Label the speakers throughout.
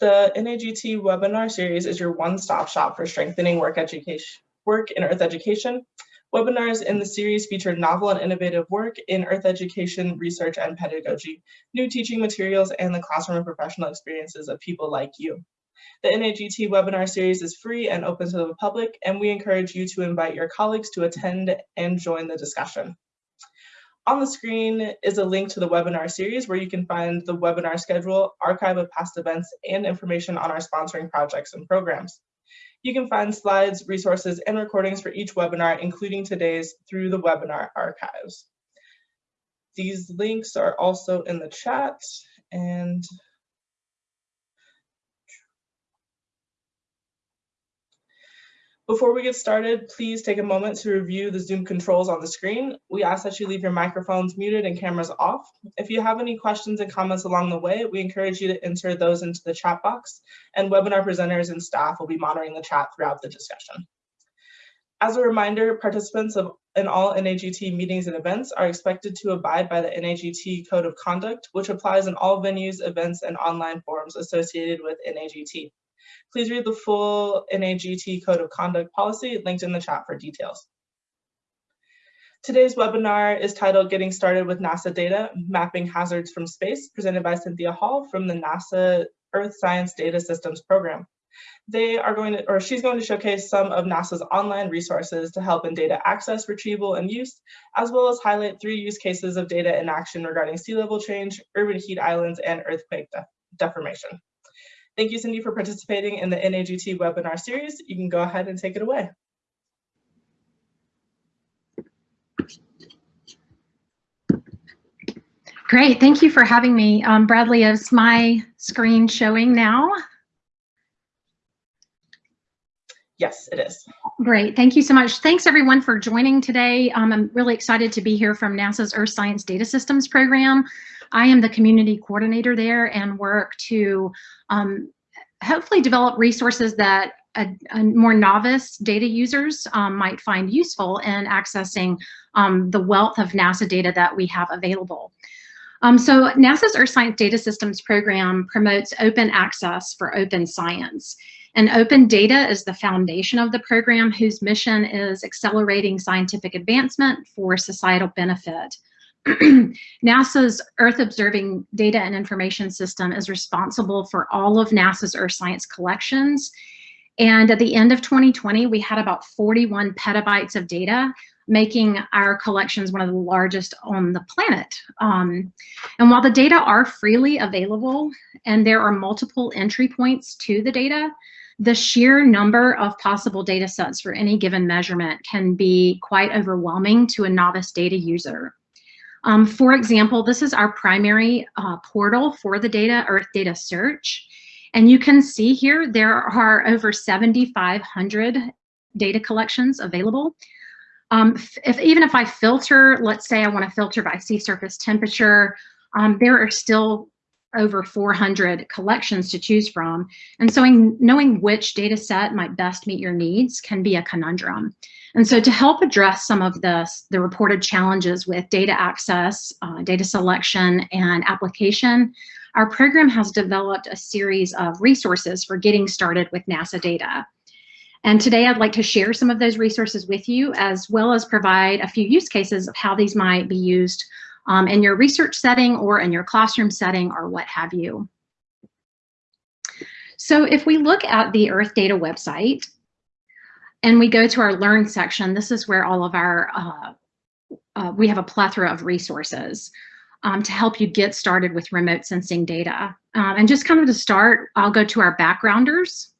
Speaker 1: The NAGT webinar series is your one-stop shop for strengthening work education, work in Earth education. Webinars in the series feature novel and innovative work in Earth education, research, and pedagogy, new teaching materials, and the classroom and professional experiences of people like you. The NAGT webinar series is free and open to the public, and we encourage you to invite your colleagues to attend and join the discussion. On the screen is a link to the webinar series where you can find the webinar schedule, archive of past events, and information on our sponsoring projects and programs. You can find slides, resources, and recordings for each webinar, including today's, through the webinar archives. These links are also in the chat and Before we get started, please take a moment to review the Zoom controls on the screen. We ask that you leave your microphones muted and cameras off. If you have any questions and comments along the way, we encourage you to enter those into the chat box, and webinar presenters and staff will be monitoring the chat throughout the discussion. As a reminder, participants of, in all NAGT meetings and events are expected to abide by the NAGT Code of Conduct, which applies in all venues, events, and online forums associated with NAGT. Please read the full NAGT Code of Conduct policy linked in the chat for details. Today's webinar is titled Getting Started with NASA Data, Mapping Hazards from Space, presented by Cynthia Hall from the NASA Earth Science Data Systems Program. They are going to, or she's going to showcase some of NASA's online resources to help in data access, retrieval, and use, as well as highlight three use cases of data in action regarding sea level change, urban heat islands, and earthquake de deformation. Thank you, Cindy, for participating in the NAGT webinar series. You can go ahead and take it away.
Speaker 2: Great, thank you for having me. Um, Bradley, is my screen showing now?
Speaker 1: Yes, it is.
Speaker 2: Great, thank you so much. Thanks everyone for joining today. Um, I'm really excited to be here from NASA's Earth Science Data Systems program. I am the community coordinator there and work to um, hopefully develop resources that a, a more novice data users um, might find useful in accessing um, the wealth of NASA data that we have available. Um, so NASA's Earth Science Data Systems program promotes open access for open science. And open data is the foundation of the program whose mission is accelerating scientific advancement for societal benefit. NASA's Earth Observing Data and Information System is responsible for all of NASA's Earth science collections. And at the end of 2020, we had about 41 petabytes of data, making our collections one of the largest on the planet. Um, and while the data are freely available and there are multiple entry points to the data, the sheer number of possible data sets for any given measurement can be quite overwhelming to a novice data user. Um, for example, this is our primary uh, portal for the data, Earth Data Search. And you can see here there are over 7,500 data collections available. Um, if Even if I filter, let's say I want to filter by sea surface temperature, um, there are still over 400 collections to choose from. And so knowing which data set might best meet your needs can be a conundrum. And so to help address some of the, the reported challenges with data access, uh, data selection, and application, our program has developed a series of resources for getting started with NASA data. And today I'd like to share some of those resources with you, as well as provide a few use cases of how these might be used um, in your research setting or in your classroom setting or what have you. So if we look at the Earth Data website and we go to our Learn section, this is where all of our, uh, uh, we have a plethora of resources um, to help you get started with remote sensing data. Um, and just kind of to start, I'll go to our backgrounders.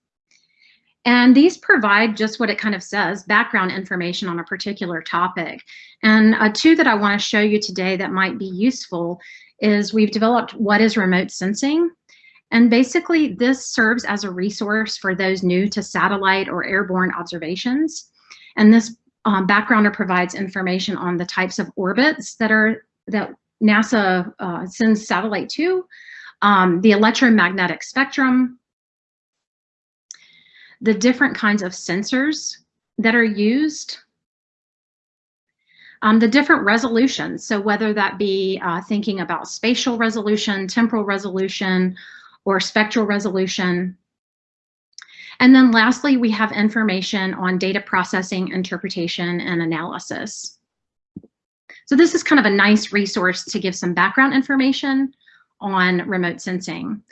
Speaker 2: And these provide just what it kind of says, background information on a particular topic. And uh, two that I want to show you today that might be useful is we've developed what is remote sensing. And basically this serves as a resource for those new to satellite or airborne observations. And this um, backgrounder provides information on the types of orbits that are that NASA uh, sends satellite to, um, the electromagnetic spectrum, the different kinds of sensors that are used, um, the different resolutions. So whether that be uh, thinking about spatial resolution, temporal resolution, or spectral resolution. And then lastly, we have information on data processing, interpretation, and analysis. So this is kind of a nice resource to give some background information on remote sensing.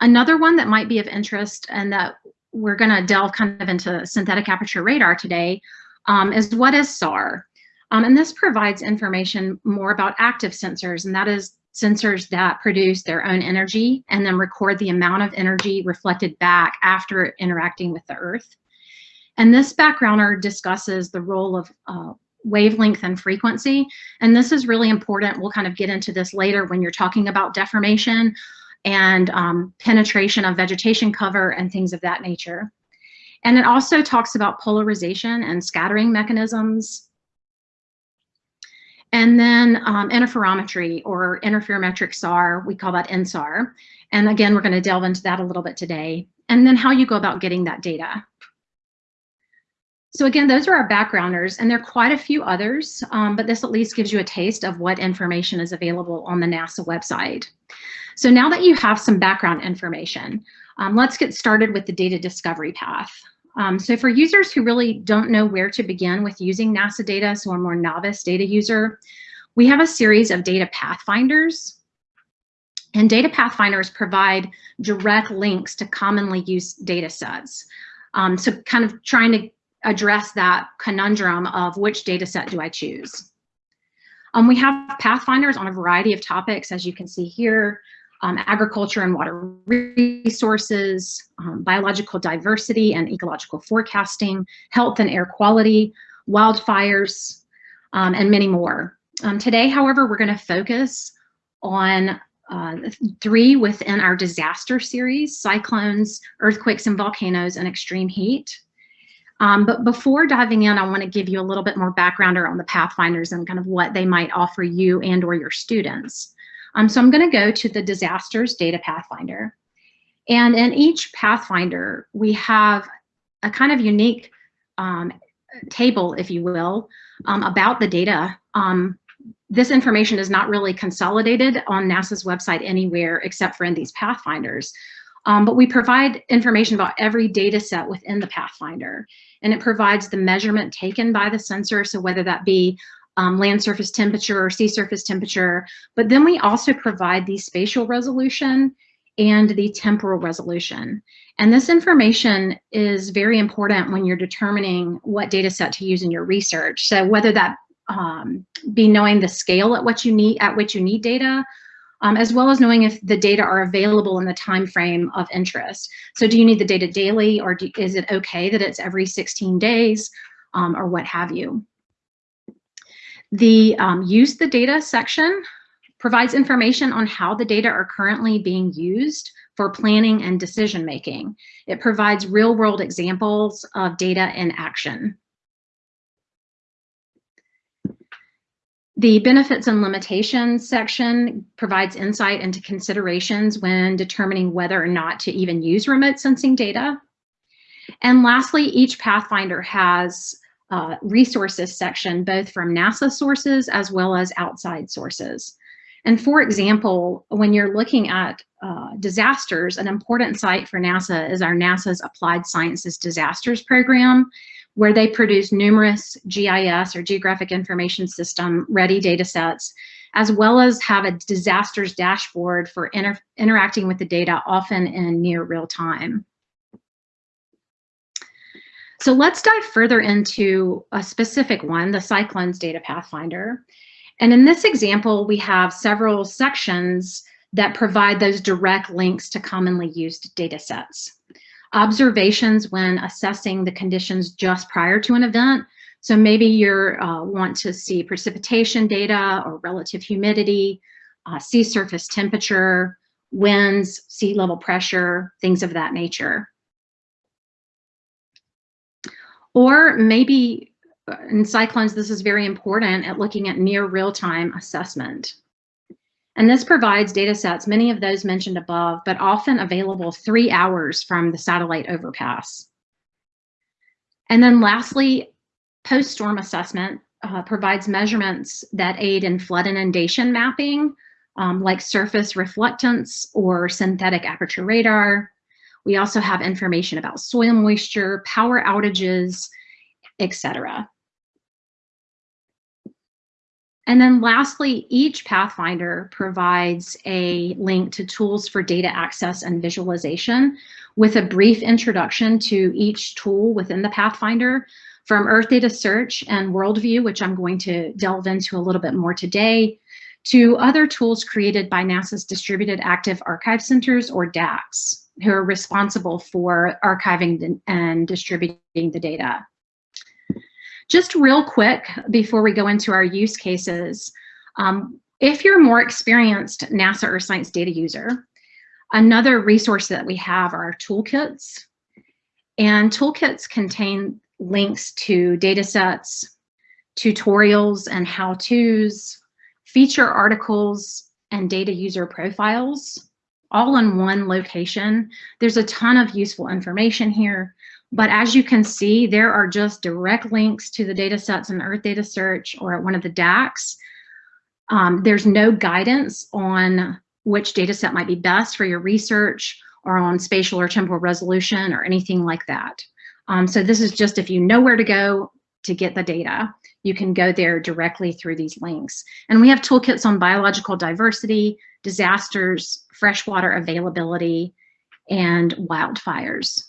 Speaker 2: Another one that might be of interest and that we're going to delve kind of into synthetic aperture radar today um, is what is SAR? Um, and this provides information more about active sensors, and that is sensors that produce their own energy and then record the amount of energy reflected back after interacting with the Earth. And this backgrounder discusses the role of uh, wavelength and frequency. And this is really important. We'll kind of get into this later when you're talking about deformation and um, penetration of vegetation cover and things of that nature. And it also talks about polarization and scattering mechanisms. And then um, interferometry or interferometric SAR, we call that INSAR. And again, we're going to delve into that a little bit today. And then how you go about getting that data. So again, those are our backgrounders, and there are quite a few others, um, but this at least gives you a taste of what information is available on the NASA website. So now that you have some background information, um, let's get started with the data discovery path. Um, so for users who really don't know where to begin with using NASA data, so a more novice data user, we have a series of data pathfinders. And data pathfinders provide direct links to commonly used data sets. Um, so kind of trying to address that conundrum of which data set do I choose. Um, we have pathfinders on a variety of topics, as you can see here, um, agriculture and water resources, um, biological diversity and ecological forecasting, health and air quality, wildfires, um, and many more. Um, today, however, we're going to focus on uh, three within our disaster series, cyclones, earthquakes and volcanoes, and extreme heat. Um, but before diving in, I want to give you a little bit more background around the Pathfinders and kind of what they might offer you and or your students. Um, so I'm going to go to the Disasters Data Pathfinder. And in each Pathfinder, we have a kind of unique um, table, if you will, um, about the data. Um, this information is not really consolidated on NASA's website anywhere except for in these Pathfinders. Um, but we provide information about every data set within the Pathfinder, and it provides the measurement taken by the sensor. So whether that be um, land surface temperature or sea surface temperature, but then we also provide the spatial resolution and the temporal resolution. And this information is very important when you're determining what data set to use in your research. So whether that um, be knowing the scale at what you need at which you need data, um, as well as knowing if the data are available in the time frame of interest. So do you need the data daily or do, is it okay that it's every 16 days um, or what have you? The um, use the data section provides information on how the data are currently being used for planning and decision making. It provides real world examples of data in action. The benefits and limitations section provides insight into considerations when determining whether or not to even use remote sensing data. And lastly, each Pathfinder has uh, resources section, both from NASA sources as well as outside sources. And for example, when you're looking at uh, disasters, an important site for NASA is our NASA's Applied Sciences Disasters Program, where they produce numerous GIS or Geographic Information System ready data sets, as well as have a disasters dashboard for inter interacting with the data often in near real time. So let's dive further into a specific one, the Cyclones Data Pathfinder. And in this example, we have several sections that provide those direct links to commonly used data sets. Observations when assessing the conditions just prior to an event. So maybe you uh, want to see precipitation data or relative humidity, uh, sea surface temperature, winds, sea level pressure, things of that nature. Or maybe uh, in cyclones, this is very important at looking at near real-time assessment. And this provides data sets, many of those mentioned above, but often available three hours from the satellite overpass. And then lastly, post-storm assessment uh, provides measurements that aid in flood inundation mapping um, like surface reflectance or synthetic aperture radar. We also have information about soil moisture, power outages, etc. And then lastly, each Pathfinder provides a link to tools for data access and visualization with a brief introduction to each tool within the Pathfinder from Earth Data Search and Worldview, which I'm going to delve into a little bit more today, to other tools created by NASA's Distributed Active Archive Centers, or DAACs, who are responsible for archiving and distributing the data. Just real quick before we go into our use cases, um, if you're more experienced NASA Earth Science data user, another resource that we have are toolkits. And toolkits contain links to data sets, tutorials and how-tos, feature articles, and data user profiles all in one location. There's a ton of useful information here, but as you can see, there are just direct links to the data sets in Earth Data Search or at one of the DAACs. Um, there's no guidance on which data set might be best for your research or on spatial or temporal resolution or anything like that. Um, so this is just if you know where to go to get the data you can go there directly through these links. And we have toolkits on biological diversity, disasters, freshwater availability, and wildfires.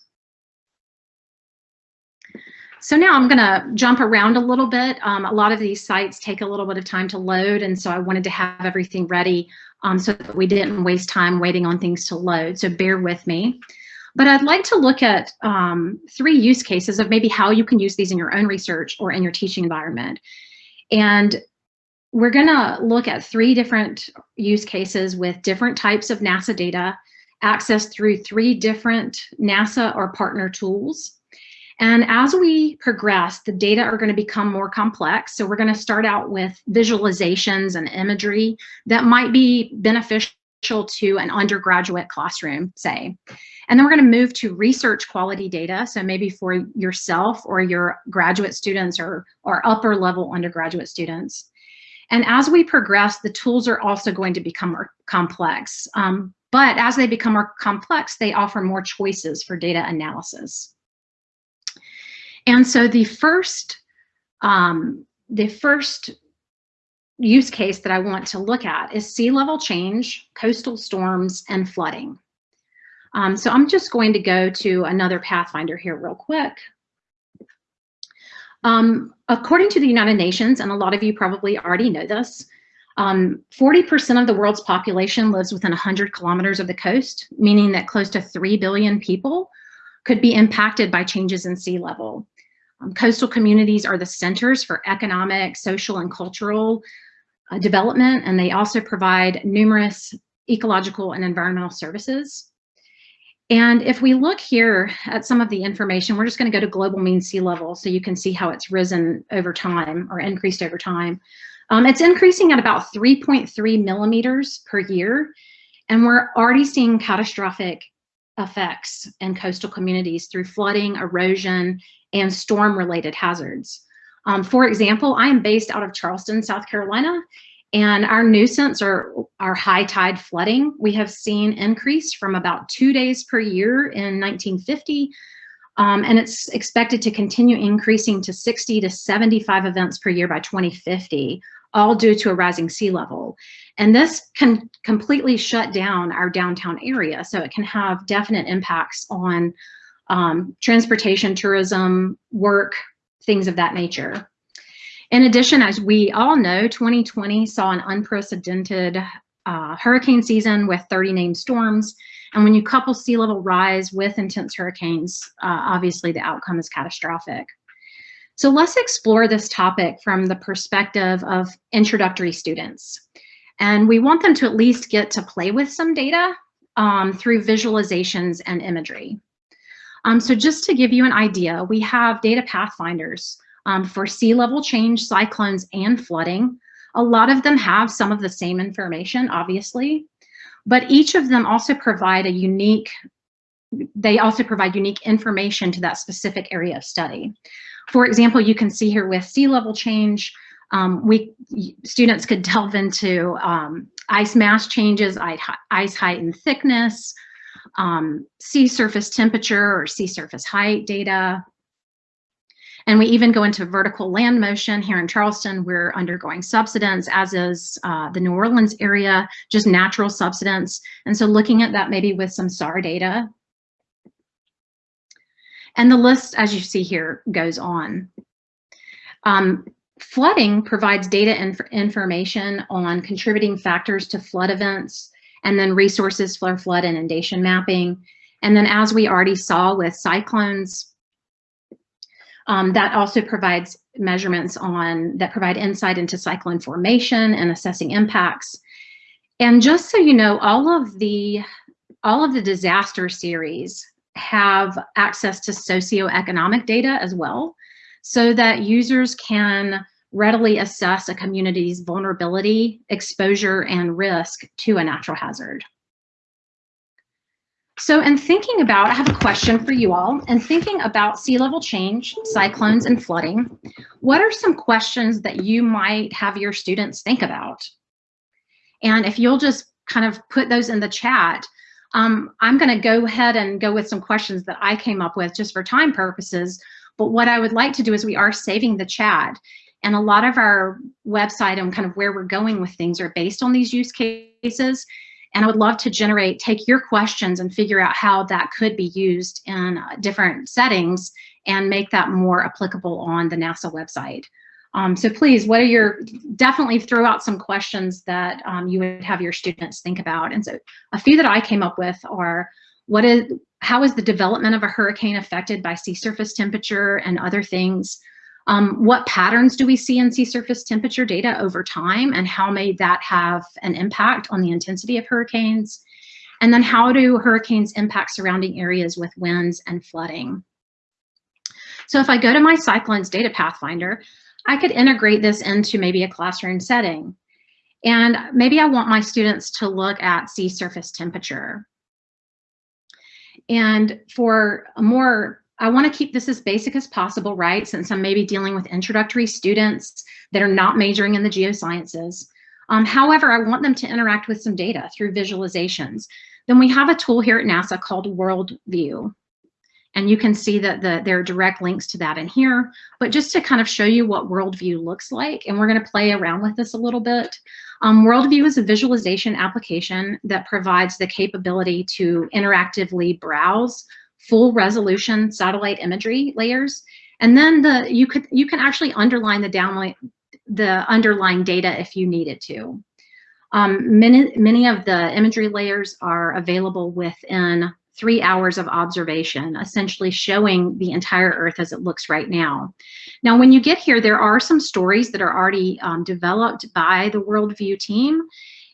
Speaker 2: So now I'm gonna jump around a little bit. Um, a lot of these sites take a little bit of time to load, and so I wanted to have everything ready um, so that we didn't waste time waiting on things to load, so bear with me. But I'd like to look at um, three use cases of maybe how you can use these in your own research or in your teaching environment. And we're gonna look at three different use cases with different types of NASA data accessed through three different NASA or partner tools. And as we progress, the data are going to become more complex. So we're going to start out with visualizations and imagery that might be beneficial to an undergraduate classroom, say. And then we're going to move to research quality data. So maybe for yourself or your graduate students or, or upper level undergraduate students. And as we progress, the tools are also going to become more complex. Um, but as they become more complex, they offer more choices for data analysis. And so the first, um, the first use case that I want to look at is sea level change, coastal storms, and flooding. Um, so I'm just going to go to another Pathfinder here real quick. Um, according to the United Nations, and a lot of you probably already know this, 40% um, of the world's population lives within 100 kilometers of the coast, meaning that close to 3 billion people could be impacted by changes in sea level. Um, coastal communities are the centers for economic, social, and cultural uh, development, and they also provide numerous ecological and environmental services. And if we look here at some of the information, we're just going to go to global mean sea level so you can see how it's risen over time or increased over time. Um, it's increasing at about 3.3 millimeters per year. And we're already seeing catastrophic effects in coastal communities through flooding, erosion, and storm related hazards. Um, for example, I am based out of Charleston, South Carolina, and our nuisance or our high tide flooding, we have seen increase from about two days per year in 1950. Um, and it's expected to continue increasing to 60 to 75 events per year by 2050, all due to a rising sea level. And this can completely shut down our downtown area. So it can have definite impacts on um, transportation, tourism, work, things of that nature. In addition, as we all know, 2020 saw an unprecedented uh, hurricane season with 30 named storms. And when you couple sea level rise with intense hurricanes, uh, obviously the outcome is catastrophic. So let's explore this topic from the perspective of introductory students. And we want them to at least get to play with some data um, through visualizations and imagery. Um, so just to give you an idea, we have data pathfinders um, for sea level change, cyclones, and flooding. A lot of them have some of the same information, obviously, but each of them also provide a unique, they also provide unique information to that specific area of study. For example, you can see here with sea level change, um, we students could delve into um, ice mass changes, ice height and thickness, um, sea surface temperature or sea surface height data. And we even go into vertical land motion here in Charleston. We're undergoing subsidence, as is uh, the New Orleans area, just natural subsidence. And so looking at that maybe with some SAR data. And the list, as you see here, goes on. Um, flooding provides data inf information on contributing factors to flood events, and then resources for flood inundation mapping. And then as we already saw with cyclones, um, that also provides measurements on that provide insight into cyclone formation and assessing impacts. And just so you know, all of the all of the disaster series have access to socioeconomic data as well, so that users can readily assess a community's vulnerability, exposure, and risk to a natural hazard. So in thinking about, I have a question for you all, In thinking about sea level change, cyclones, and flooding, what are some questions that you might have your students think about? And if you'll just kind of put those in the chat, um, I'm gonna go ahead and go with some questions that I came up with just for time purposes, but what I would like to do is we are saving the chat and a lot of our website and kind of where we're going with things are based on these use cases. And I would love to generate, take your questions and figure out how that could be used in uh, different settings and make that more applicable on the NASA website. Um, so please, what are your, definitely throw out some questions that um, you would have your students think about. And so a few that I came up with are, what is, how is the development of a hurricane affected by sea surface temperature and other things? Um, what patterns do we see in sea surface temperature data over time and how may that have an impact on the intensity of hurricanes? And then how do hurricanes impact surrounding areas with winds and flooding? So if I go to my cyclones data pathfinder, I could integrate this into maybe a classroom setting. And maybe I want my students to look at sea surface temperature. And for a more I want to keep this as basic as possible, right? Since I'm maybe dealing with introductory students that are not majoring in the geosciences. Um, however, I want them to interact with some data through visualizations. Then we have a tool here at NASA called Worldview. And you can see that the, there are direct links to that in here. But just to kind of show you what Worldview looks like, and we're going to play around with this a little bit. Um, Worldview is a visualization application that provides the capability to interactively browse full resolution satellite imagery layers. And then the you could you can actually underline the downline the underlying data if you needed to. Um, many many of the imagery layers are available within three hours of observation, essentially showing the entire Earth as it looks right now. Now, when you get here, there are some stories that are already um, developed by the Worldview team,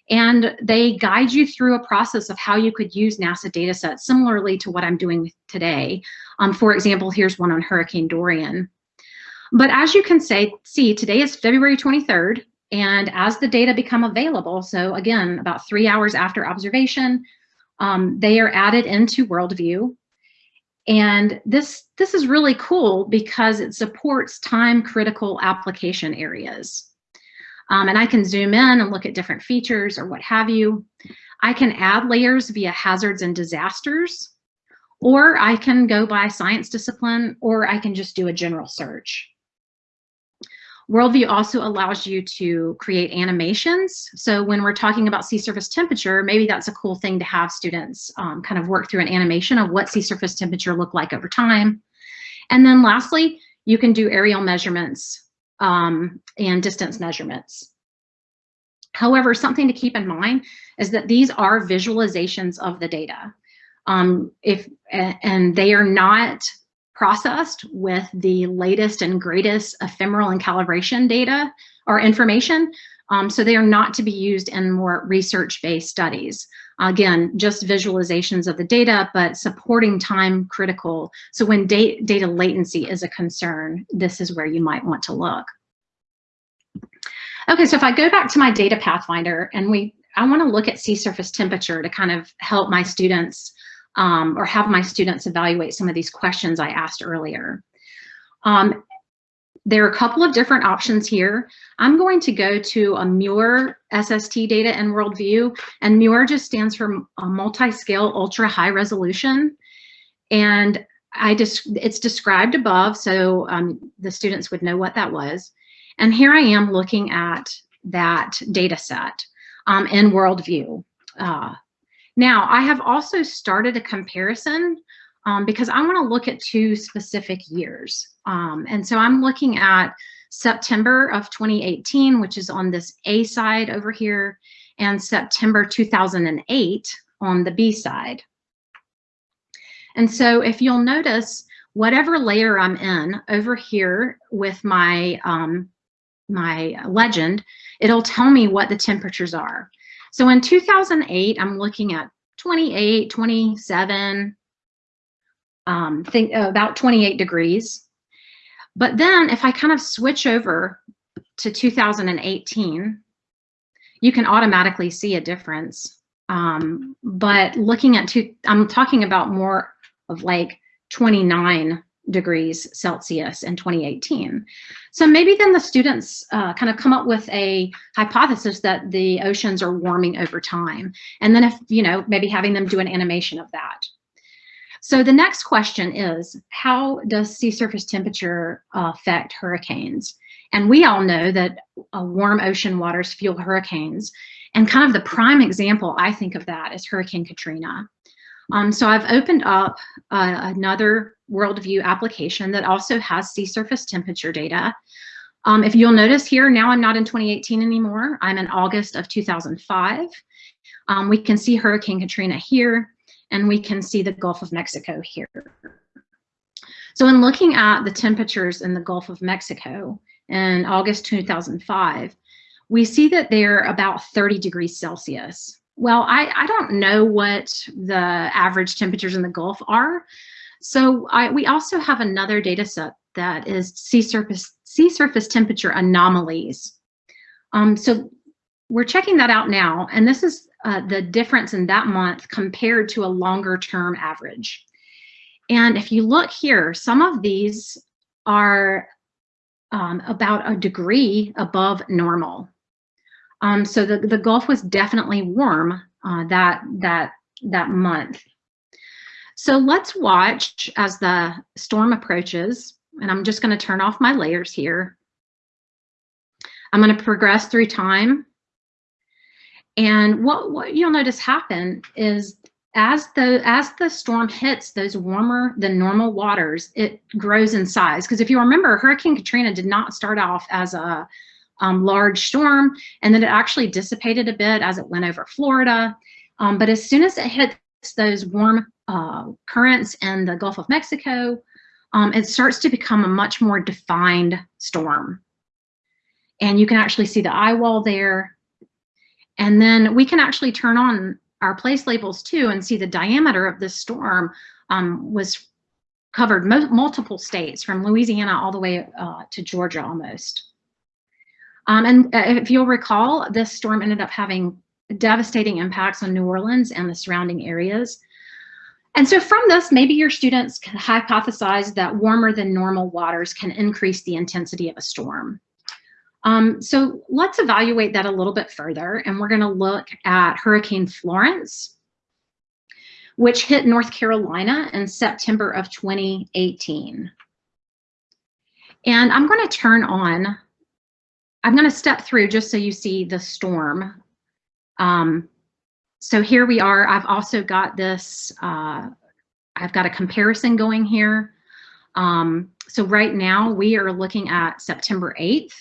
Speaker 2: and they guide you through a process of how you could use NASA data sets similarly to what I'm doing today. Um, for example, here's one on Hurricane Dorian. But as you can say, see, today is February 23rd, and as the data become available, so again, about three hours after observation, um, they are added into Worldview. And this, this is really cool because it supports time critical application areas. Um, and I can zoom in and look at different features or what have you. I can add layers via hazards and disasters, or I can go by science discipline, or I can just do a general search. Worldview also allows you to create animations. So when we're talking about sea surface temperature, maybe that's a cool thing to have students um, kind of work through an animation of what sea surface temperature look like over time. And then lastly, you can do aerial measurements um, and distance measurements. However, something to keep in mind is that these are visualizations of the data. Um, if and they are not processed with the latest and greatest ephemeris and calibration data or information. Um, so they are not to be used in more research-based studies. Again, just visualizations of the data, but supporting time critical. So when da data latency is a concern, this is where you might want to look. Okay, so if I go back to my data pathfinder and we, I want to look at sea surface temperature to kind of help my students um, or have my students evaluate some of these questions I asked earlier. Um, there are a couple of different options here. I'm going to go to a MUR SST data and worldview, and MUR just stands for multi-scale ultra high resolution. And I just it's described above, so um, the students would know what that was. And here I am looking at that data set um, in worldview. Uh, now, I have also started a comparison um, because I want to look at two specific years. Um, and so I'm looking at September of 2018, which is on this A side over here, and September 2008 on the B side. And so if you'll notice, whatever layer I'm in over here with my, um, my legend, it'll tell me what the temperatures are. So in 2008, I'm looking at 28, 27, um, think about 28 degrees. But then if I kind of switch over to 2018, you can automatically see a difference. Um, but looking at two, I'm talking about more of like 29 degrees Celsius in 2018. So maybe then the students uh, kind of come up with a hypothesis that the oceans are warming over time. And then if, you know, maybe having them do an animation of that. So the next question is, how does sea surface temperature affect hurricanes? And we all know that uh, warm ocean waters fuel hurricanes. And kind of the prime example I think of that is Hurricane Katrina. Um, so I've opened up uh, another worldview application that also has sea surface temperature data. Um, if you'll notice here, now I'm not in 2018 anymore. I'm in August of 2005. Um, we can see Hurricane Katrina here, and we can see the Gulf of Mexico here. So in looking at the temperatures in the Gulf of Mexico in August 2005, we see that they're about 30 degrees Celsius. Well, I, I don't know what the average temperatures in the Gulf are. So I, we also have another data set that is sea surface, sea surface temperature anomalies. Um, so we're checking that out now, and this is uh, the difference in that month compared to a longer term average. And if you look here, some of these are um, about a degree above normal. Um, so the, the Gulf was definitely warm uh, that, that, that month. So let's watch as the storm approaches, and I'm just going to turn off my layers here. I'm going to progress through time. And what, what you'll notice happen is as the as the storm hits those warmer than normal waters, it grows in size. Because if you remember, Hurricane Katrina did not start off as a um, large storm, and then it actually dissipated a bit as it went over Florida. Um, but as soon as it hits those warm uh, currents in the Gulf of Mexico, um, it starts to become a much more defined storm. And you can actually see the eye wall there. And then we can actually turn on our place labels too and see the diameter of this storm um, was covered multiple states from Louisiana all the way uh, to Georgia almost. Um, and uh, if you'll recall, this storm ended up having devastating impacts on New Orleans and the surrounding areas. And so from this, maybe your students can hypothesize that warmer than normal waters can increase the intensity of a storm. Um, so let's evaluate that a little bit further. And we're gonna look at Hurricane Florence, which hit North Carolina in September of 2018. And I'm gonna turn on I'm going to step through just so you see the storm. Um, so here we are. I've also got this, uh, I've got a comparison going here. Um, so right now we are looking at September 8th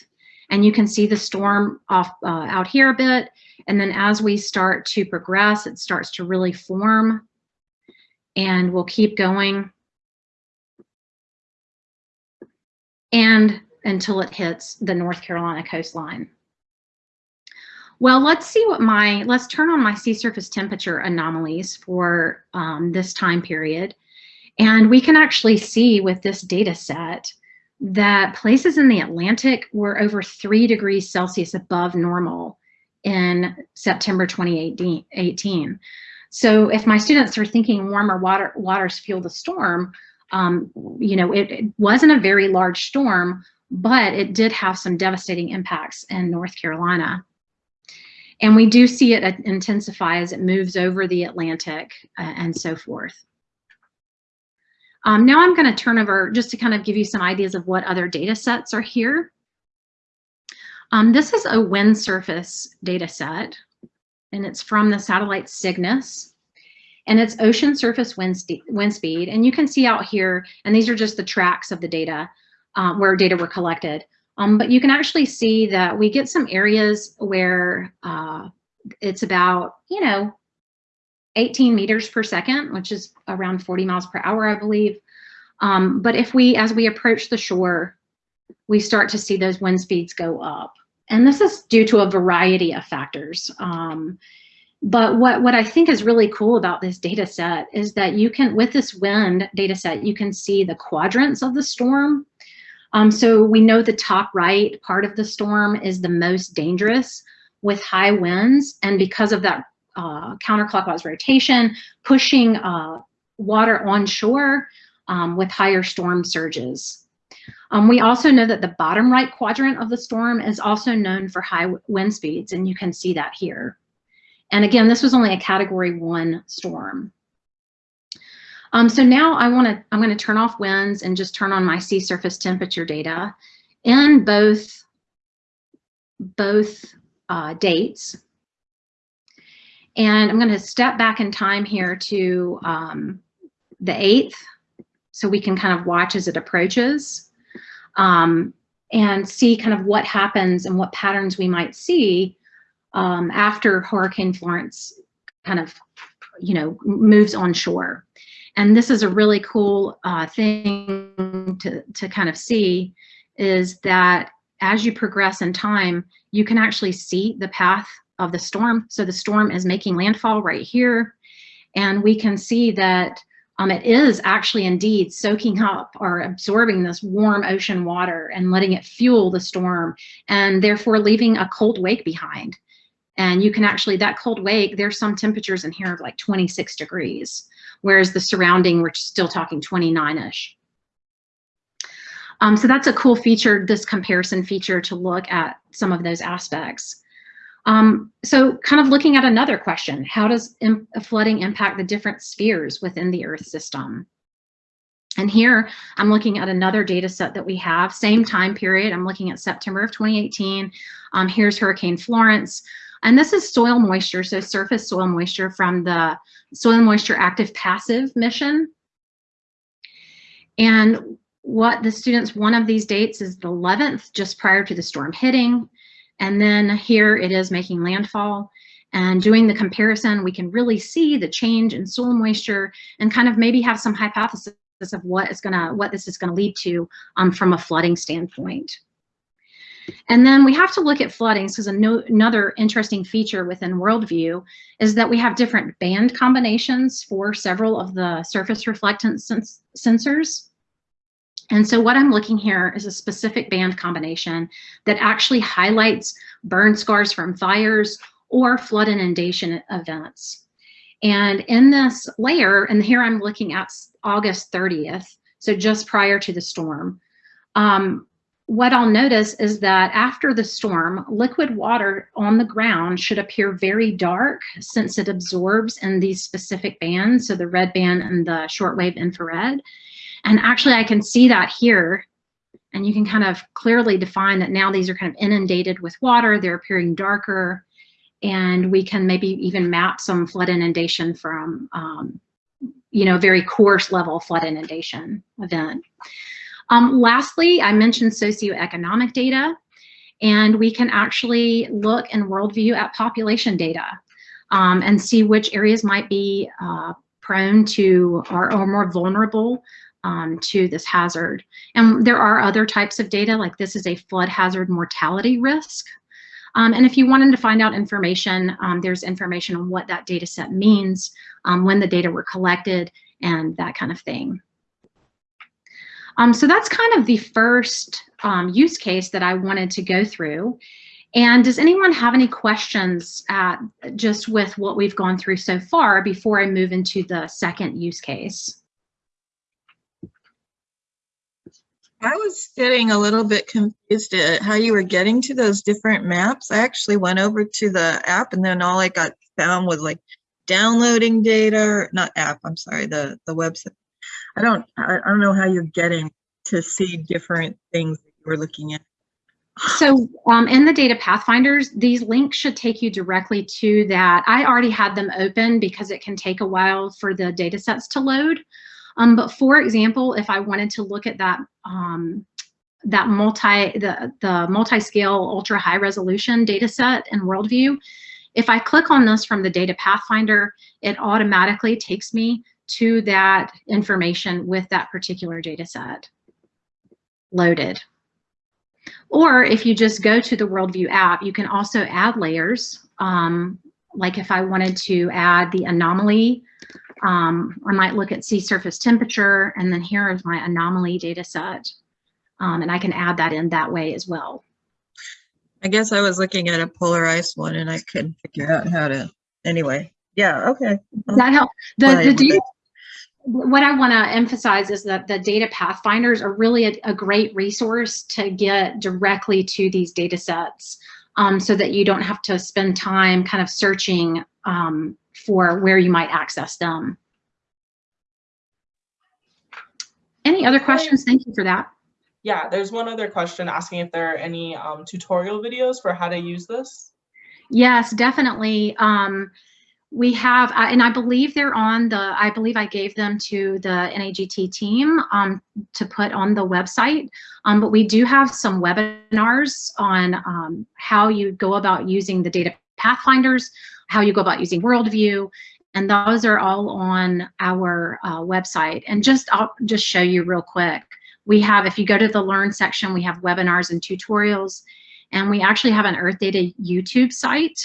Speaker 2: and you can see the storm off uh, out here a bit. And then as we start to progress, it starts to really form and we'll keep going. And until it hits the North Carolina coastline. Well, let's see what my, let's turn on my sea surface temperature anomalies for um, this time period. And we can actually see with this data set that places in the Atlantic were over three degrees Celsius above normal in September 2018. So if my students are thinking warmer water waters fuel the storm, um, you know, it, it wasn't a very large storm, but it did have some devastating impacts in North Carolina. And we do see it intensify as it moves over the Atlantic uh, and so forth. Um, now I'm going to turn over just to kind of give you some ideas of what other data sets are here. Um, this is a wind surface data set, and it's from the satellite CYGNSS. And it's ocean surface wind, wind speed. And you can see out here, and these are just the tracks of the data um, where data were collected. Um, but you can actually see that we get some areas where uh, it's about, you know, 18 meters per second, which is around 40 miles per hour, I believe. Um, but if we, as we approach the shore, we start to see those wind speeds go up. And this is due to a variety of factors. Um, but what, what I think is really cool about this data set is that you can, with this wind data set, you can see the quadrants of the storm. Um, so we know the top right part of the storm is the most dangerous with high winds. And because of that uh, counterclockwise rotation, pushing uh, water onshore um, with higher storm surges. Um, we also know that the bottom right quadrant of the storm is also known for high wind speeds, and you can see that here. And again, this was only a category one storm. Um, so now I want to, I'm going to turn off winds and just turn on my sea surface temperature data in both, both uh, dates. And I'm going to step back in time here to um, the 8th so we can kind of watch as it approaches um, and see kind of what happens and what patterns we might see um, after Hurricane Florence kind of, you know, moves on shore. And this is a really cool uh, thing to, to kind of see is that as you progress in time, you can actually see the path of the storm. So the storm is making landfall right here. And we can see that um, it is actually indeed soaking up or absorbing this warm ocean water and letting it fuel the storm and therefore leaving a cold wake behind. And you can actually, that cold wake, there's some temperatures in here of like 26 degrees, whereas the surrounding, we're still talking 29-ish. Um, so that's a cool feature, this comparison feature to look at some of those aspects. Um, so kind of looking at another question, how does flooding impact the different spheres within the Earth system? And here I'm looking at another data set that we have, same time period. I'm looking at September of 2018. Um, here's Hurricane Florence. And this is soil moisture, so surface soil moisture from the Soil Moisture Active Passive mission. And what the students, one of these dates is the 11th, just prior to the storm hitting. And then here it is making landfall. And doing the comparison, we can really see the change in soil moisture and kind of maybe have some hypothesis of what is gonna, what this is gonna lead to um, from a flooding standpoint. And then we have to look at floodings because another interesting feature within Worldview is that we have different band combinations for several of the surface reflectance sens sensors. And so what I'm looking here is a specific band combination that actually highlights burn scars from fires or flood inundation events. And in this layer, and here I'm looking at August 30th, so just prior to the storm, um, what I'll notice is that after the storm, liquid water on the ground should appear very dark since it absorbs in these specific bands, so the red band and the shortwave infrared. And actually I can see that here. And you can kind of clearly define that now these are kind of inundated with water, they're appearing darker, and we can maybe even map some flood inundation from, um, you know, very coarse level flood inundation event. Um, lastly, I mentioned socioeconomic data, and we can actually look in Worldview at population data um, and see which areas might be uh, prone to or, or more vulnerable um, to this hazard. And there are other types of data, like this is a flood hazard mortality risk. Um, and if you wanted to find out information, um, there's information on what that data set means, um, when the data were collected, and that kind of thing. Um, so that's kind of the first um, use case that I wanted to go through. And does anyone have any questions just with what we've gone through so far before I move into the second use case?
Speaker 3: I was getting a little bit confused at how you were getting to those different maps. I actually went over to the app and then all I got found was like downloading data, not app, I'm sorry, the, the website. I don't, I, don't know how you're getting to see different things that you were looking at.
Speaker 2: So um, in the data pathfinders, these links should take you directly to that. I already had them open because it can take a while for the data sets to load. Um, but for example, if I wanted to look at that um, that multi the the multi-scale ultra high resolution data set in Worldview, if I click on this from the data pathfinder, it automatically takes me to that information with that particular data set loaded. Or if you just go to the Worldview app, you can also add layers. Um, like if I wanted to add the anomaly, um, I might look at sea surface temperature, and then here is my anomaly data set. Um, and I can add that in that way as well.
Speaker 3: I guess I was looking at a polar ice one and I couldn't figure out how to, anyway, yeah, okay.
Speaker 2: Does that help? The, the data, what I want to emphasize is that the data pathfinders are really a, a great resource to get directly to these data sets um, so that you don't have to spend time kind of searching um, for where you might access them. Any other questions? Thank you for that.
Speaker 1: Yeah, there's one other question asking if there are any um, tutorial videos for how to use this.
Speaker 2: Yes, definitely. Um, we have, uh, and I believe they're on the, I believe I gave them to the NAGT team um, to put on the website. Um, but we do have some webinars on um, how you go about using the data pathfinders, how you go about using Worldview, and those are all on our uh, website. And just, I'll just show you real quick. We have, if you go to the Learn section, we have webinars and tutorials. And we actually have an Earth Data YouTube site.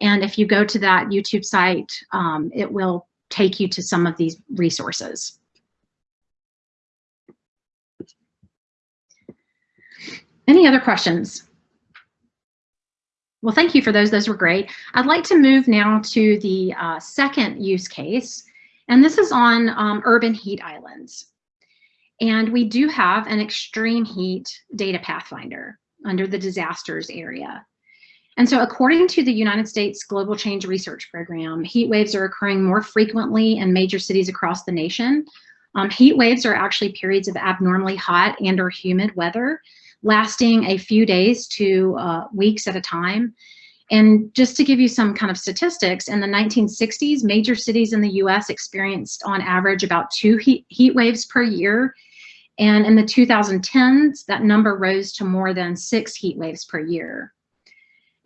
Speaker 2: And if you go to that YouTube site, um, it will take you to some of these resources. Any other questions? Well, thank you for those. Those were great. I'd like to move now to the uh, second use case, and this is on um, urban heat islands. And we do have an extreme heat data pathfinder under the disasters area. And so according to the United States Global Change Research Program, heat waves are occurring more frequently in major cities across the nation. Um, heat waves are actually periods of abnormally hot and or humid weather lasting a few days to uh, weeks at a time. And just to give you some kind of statistics, in the 1960s, major cities in the US experienced on average about two heat, heat waves per year. And in the 2010s, that number rose to more than six heat waves per year.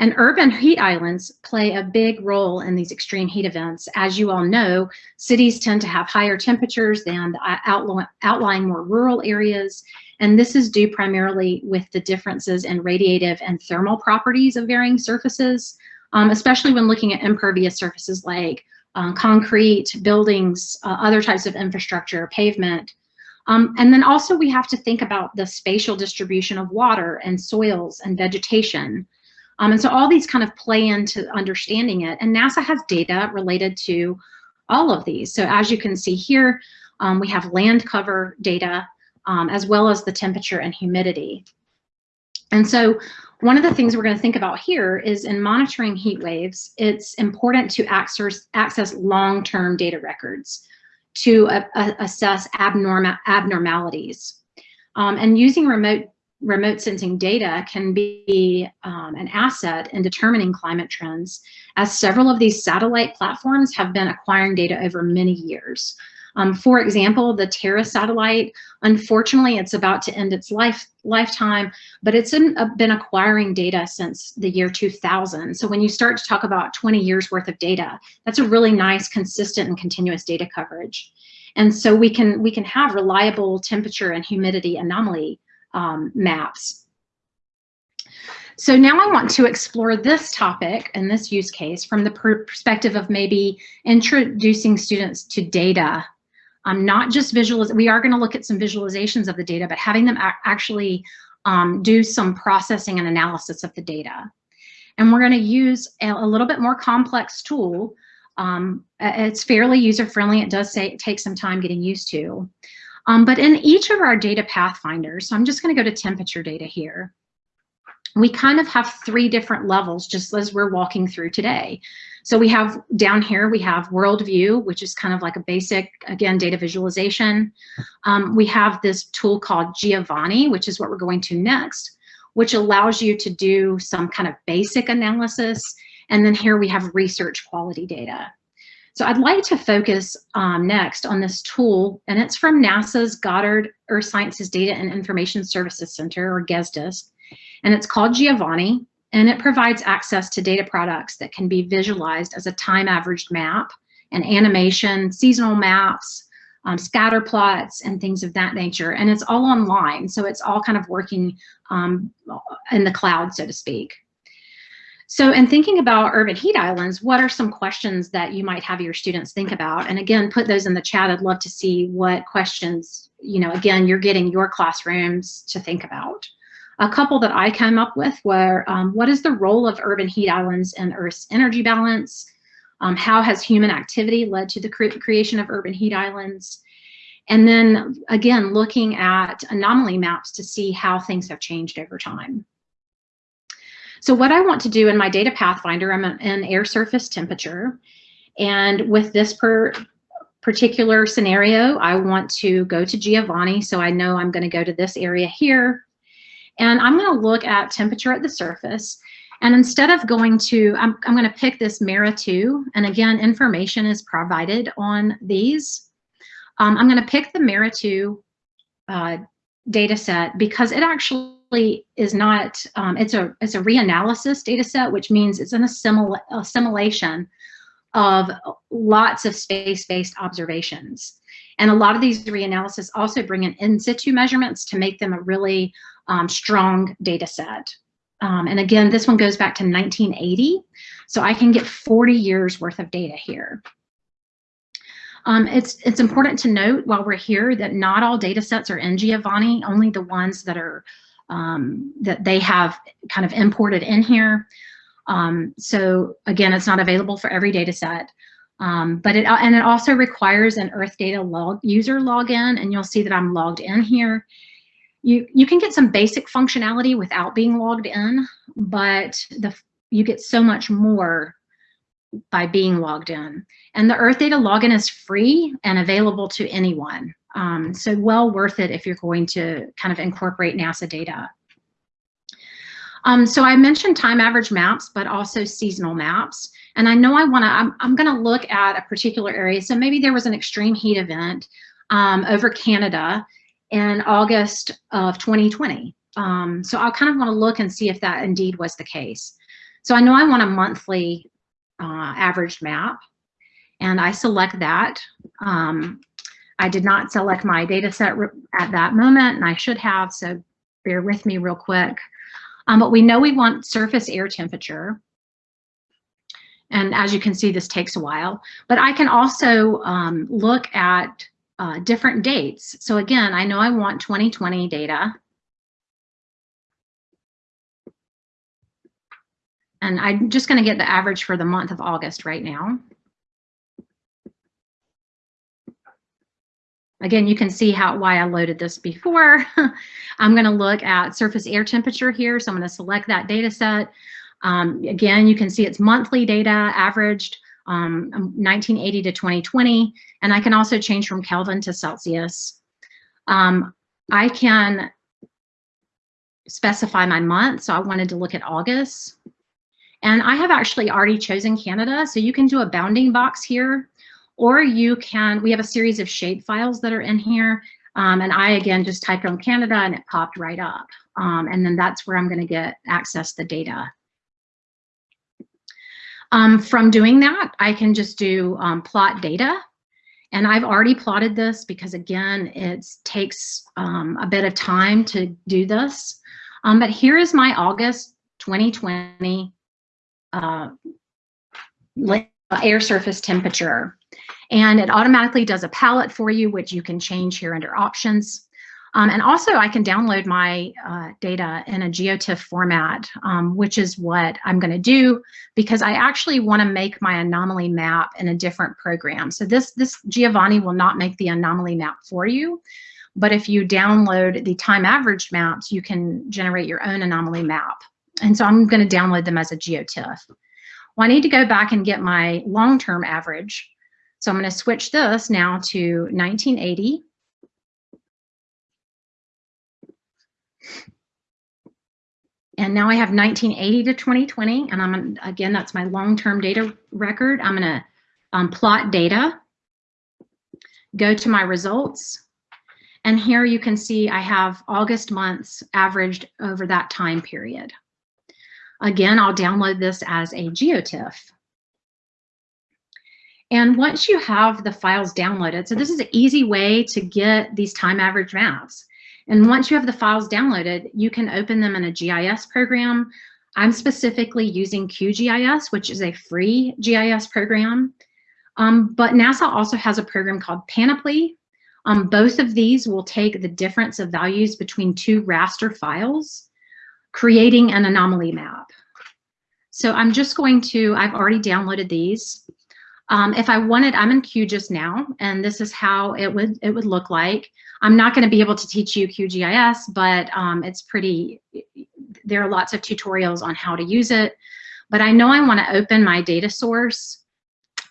Speaker 2: And urban heat islands play a big role in these extreme heat events. As you all know, cities tend to have higher temperatures than the outlying more rural areas. And this is due primarily with the differences in radiative and thermal properties of varying surfaces, um, especially when looking at impervious surfaces like um, concrete, buildings, uh, other types of infrastructure, pavement. Um, and then also we have to think about the spatial distribution of water and soils and vegetation. Um, and so all these kind of play into understanding it. And NASA has data related to all of these. So as you can see here, um, we have land cover data um, as well as the temperature and humidity. And so one of the things we're going to think about here is in monitoring heat waves, it's important to access, access long-term data records to uh, assess abnormal abnormalities. Um, and using remote remote sensing data can be um, an asset in determining climate trends, as several of these satellite platforms have been acquiring data over many years. Um, for example, the Terra satellite, unfortunately, it's about to end its life lifetime, but it's in, uh, been acquiring data since the year 2000. So when you start to talk about 20 years worth of data, that's a really nice, consistent, and continuous data coverage. And so we can we can have reliable temperature and humidity anomaly um, maps. So now I want to explore this topic and this use case from the per perspective of maybe introducing students to data. Um, not just visualiz we are going to look at some visualizations of the data, but having them actually um, do some processing and analysis of the data. And we're going to use a, a, little bit more complex tool. Um, it's fairly user-friendly. It does say some time getting used to. Um, but in each of our data pathfinders, so I'm just going to go to temperature data here. We kind of have three different levels just as we're walking through today. So we have down here, we have worldview, which is kind of like a basic, again, data visualization. Um, we have this tool called Giovanni, which is what we're going to next, which allows you to do some kind of basic analysis. And then here we have research quality data. So I'd like to focus um, next on this tool, and it's from NASA's Goddard Earth Sciences Data and Information Services Center, or GES DISC, and it's called Giovanni, and it provides access to data products that can be visualized as a time averaged map, and animation, seasonal maps, um, scatter plots, and things of that nature. And it's all online, so it's all kind of working um, in the cloud, so to speak. So in thinking about urban heat islands, what are some questions that you might have your students think about? And again, put those in the chat. I'd love to see what questions, you know, again, you're getting your classrooms to think about. A couple that I came up with were, um, what is the role of urban heat islands in Earth's energy balance? Um, how has human activity led to the cre creation of urban heat islands? And then again, looking at anomaly maps to see how things have changed over time. So what I want to do in my data pathfinder, I'm in air surface temperature. And with this per particular scenario, I want to go to Giovanni. So I know I'm going to go to this area here. And I'm going to look at temperature at the surface. And instead of going to, I'm, I'm going to pick this MERRA 2. And again, information is provided on these. Um, I'm going to pick the MERRA 2 uh, data set because it actually is not, um, it's a it's a reanalysis data set, which means it's an assimil assimilation of lots of space-based observations. And a lot of these reanalysis also bring in in situ measurements to make them a really um, strong data set. Um, and again, this one goes back to 1980. So I can get 40 years worth of data here. Um, it's, it's important to note while we're here that not all data sets are in Giovanni, only the ones that are um, that they have kind of imported in here. Um, so again, it's not available for every data set. Um, but it and it also requires an Earth Data log user login, and you'll see that I'm logged in here. You you can get some basic functionality without being logged in, but the you get so much more by being logged in. And the Earth Data login is free and available to anyone. Um, so well worth it if you're going to kind of incorporate NASA data. Um, so I mentioned time average maps, but also seasonal maps. And I know I wanna, I'm, I'm gonna look at a particular area. So maybe there was an extreme heat event um, over Canada in August of 2020. Um, so I kind of wanna look and see if that indeed was the case. So I know I want a monthly uh, averaged map and I select that. Um, I did not select my data set at that moment, and I should have, so bear with me real quick. Um, but we know we want surface air temperature. And as you can see, this takes a while. But I can also um, look at uh, different dates. So again, I know I want 2020 data. And I'm just going to get the average for the month of August right now. Again, you can see how why I loaded this before. I'm going to look at surface air temperature here. So I'm going to select that data set. Um, again, you can see it's monthly data averaged um, 1980 to 2020. And I can also change from Kelvin to Celsius. Um, I can specify my month. So I wanted to look at August. And I have actually already chosen Canada. So you can do a bounding box here or you can, we have a series of shape files that are in here. Um, and I, again, just typed on Canada and it popped right up. Um, and then that's where I'm gonna get access the data. Um, from doing that, I can just do um, plot data. And I've already plotted this because again, it takes um, a bit of time to do this. Um, but here is my August 2020 uh, air surface temperature. And it automatically does a palette for you, which you can change here under options. Um, and also I can download my uh, data in a GeoTIFF format, um, which is what I'm gonna do because I actually wanna make my anomaly map in a different program. So this, this Giovanni will not make the anomaly map for you, But if you download the time averaged maps, you can generate your own anomaly map. And so I'm going to download them as a GeoTIFF. Well, I need to go back and get my long-term average. So I'm going to switch this now to 1980. And now I have 1980 to 2020, and I'm again, that's my long-term data record. I'm gonna um, plot data, go to my results, and here you can see I have August months averaged over that time period. Again, I'll download this as a GeoTIFF. And once you have the files downloaded, so this is an easy way to get these time average maps. And once you have the files downloaded, you can open them in a GIS program. I'm specifically using QGIS, which is a free GIS program. Um, but NASA also has a program called Panoply. Um, both of these will take the difference of values between two raster files, creating an anomaly map. So I'm just going to, I've already downloaded these. Um, if I wanted, I'm in QGIS now, and this is how it would it would look like. I'm not going to be able to teach you QGIS, but um, it's pretty, there are lots of tutorials on how to use it. But I know I want to open my data source.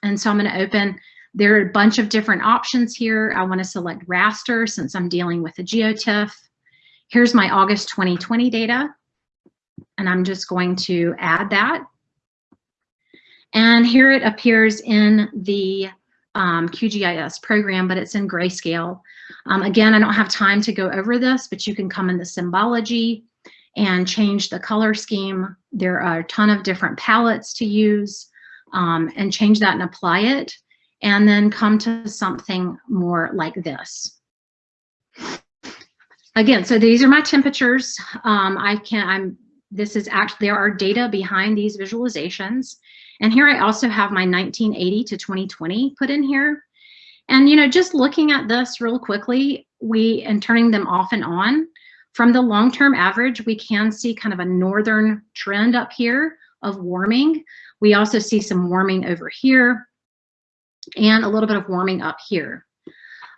Speaker 2: And so I'm going to open, there are a bunch of different options here. I want to select raster since I'm dealing with a GeoTIFF. Here's my August 2020 data. And I'm just going to add that. And here it appears in the um, QGIS program, but it's in grayscale. Um, again, I don't have time to go over this, but you can come in the symbology and change the color scheme. There are a ton of different palettes to use um, and change that and apply it, and then come to something more like this. Again, so these are my temperatures. Um, I can, I'm, this is actually, there are data behind these visualizations. And here I also have my 1980 to 2020 put in here. And, you know, just looking at this real quickly, we, and turning them off and on, from the long-term average, we can see kind of a northern trend up here of warming. We also see some warming over here and a little bit of warming up here.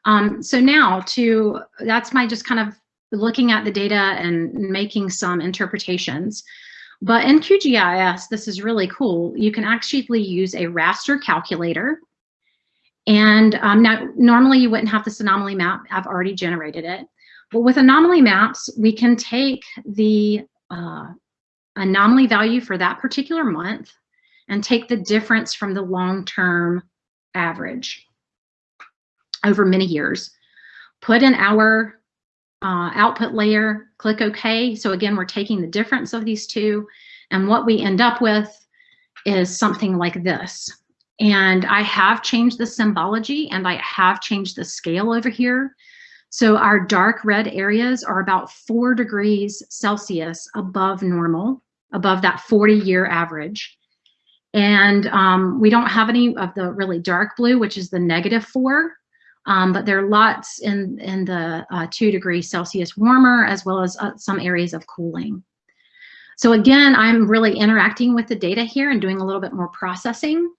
Speaker 2: Um, so now to, that's my just kind of looking at the data and making some interpretations. But in QGIS, this is really cool. You can actually use a raster calculator. And um, now, normally you wouldn't have this anomaly map. I've already generated it. But with anomaly maps, we can take the uh, anomaly value for that particular month and take the difference from the long-term average over many years, put in our uh, output layer, click OK. So again, we're taking the difference of these two, and what we end up with is something like this. And I have changed the symbology and I have changed the scale over here. So our dark red areas are about four degrees Celsius above normal, above that 40 year average. And um, we don't have any of the really dark blue, which is the negative four. Um, but there are lots in, in the uh, two degrees Celsius warmer, as well as uh, some areas of cooling. So again, I'm really interacting with the data here and doing a little bit more processing,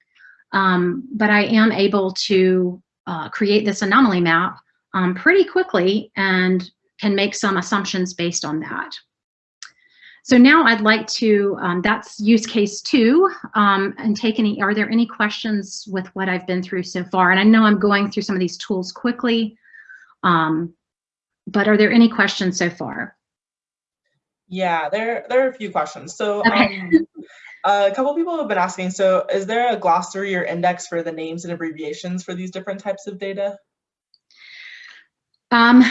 Speaker 2: um, but I am able to uh, create this anomaly map um, pretty quickly and can make some assumptions based on that. So now I'd like to, um, that's use case two, um, and take any, are there any questions with what I've been through so far? And I know I'm going through some of these tools quickly, um, but are there any questions so far?
Speaker 1: Yeah, there, there are a few questions. So
Speaker 2: Okay.
Speaker 1: A couple people have been asking, so is there a glossary or index for the names and abbreviations for these different types of data?
Speaker 2: Um,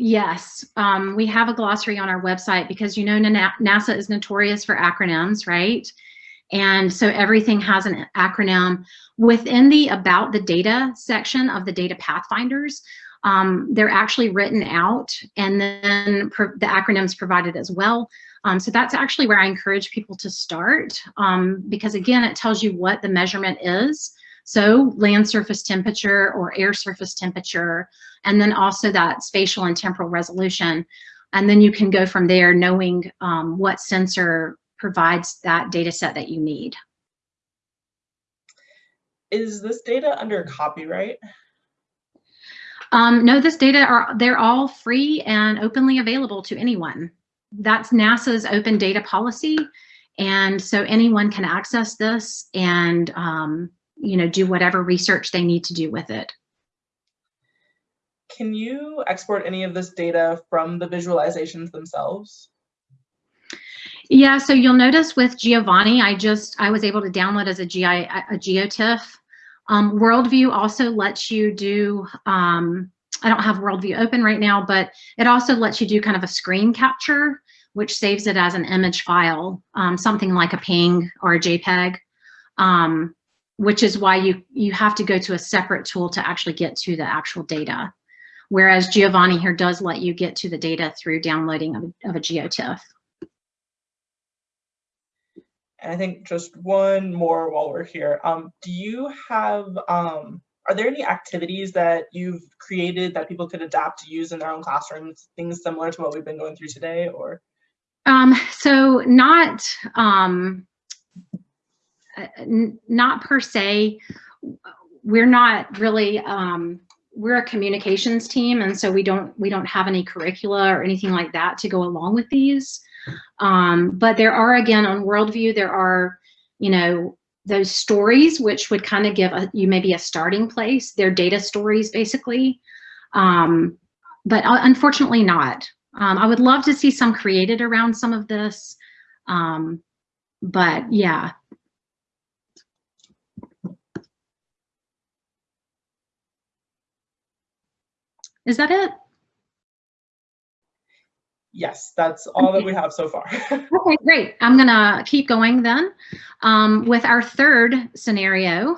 Speaker 2: Yes, um, we have a glossary on our website because you know NASA is notorious for acronyms, right? And so everything has an acronym. Within the About the Data section of the Data Pathfinders, um, they're actually written out and then the acronyms provided as well. Um, so that's actually where I encourage people to start um, because again, it tells you what the measurement is. So land surface temperature or air surface temperature, and then also that spatial and temporal resolution. And then you can go from there knowing um, what sensor provides that data set that you need.
Speaker 1: Is this data under copyright?
Speaker 2: Um, no, this data are they're all free and openly available to anyone. That's NASA's open data policy, and so anyone can access this and um, you know do whatever research they need to do with it.
Speaker 1: Can you export any of this data from the visualizations themselves?
Speaker 2: Yeah, so you'll notice with Giovanni, I just I was able to download as a GI a GeoTIFF. Um, Worldview also lets you do. Um, I don't have Worldview open right now, but it also lets you do kind of a screen capture, which saves it as an image file, um, something like a PNG or a JPEG, um, which is why you you have to go to a separate tool to actually get to the actual data. Whereas Giovanni here does let you get to the data through downloading of, of a GeoTIFF.
Speaker 1: I think just one more while we're here. Um, do you have, um, are there any activities that you've created that people could adapt to use in their own classrooms, things similar to what we've been going through today or?
Speaker 2: Um, so not, um, uh, not per se, we're not really, um, we're a communications team and so we don't we don't have any curricula or anything like that to go along with these um, but there are, again, on Worldview, there are, you know, those stories, which would kind of give a, you maybe a starting place. They're data stories, basically. Um, but uh, unfortunately not. Um, I would love to see some created around some of this. Um, but yeah. Is that it?
Speaker 1: Yes, that's all that we have so far.
Speaker 2: okay, great. I'm gonna keep going then um, with our third scenario.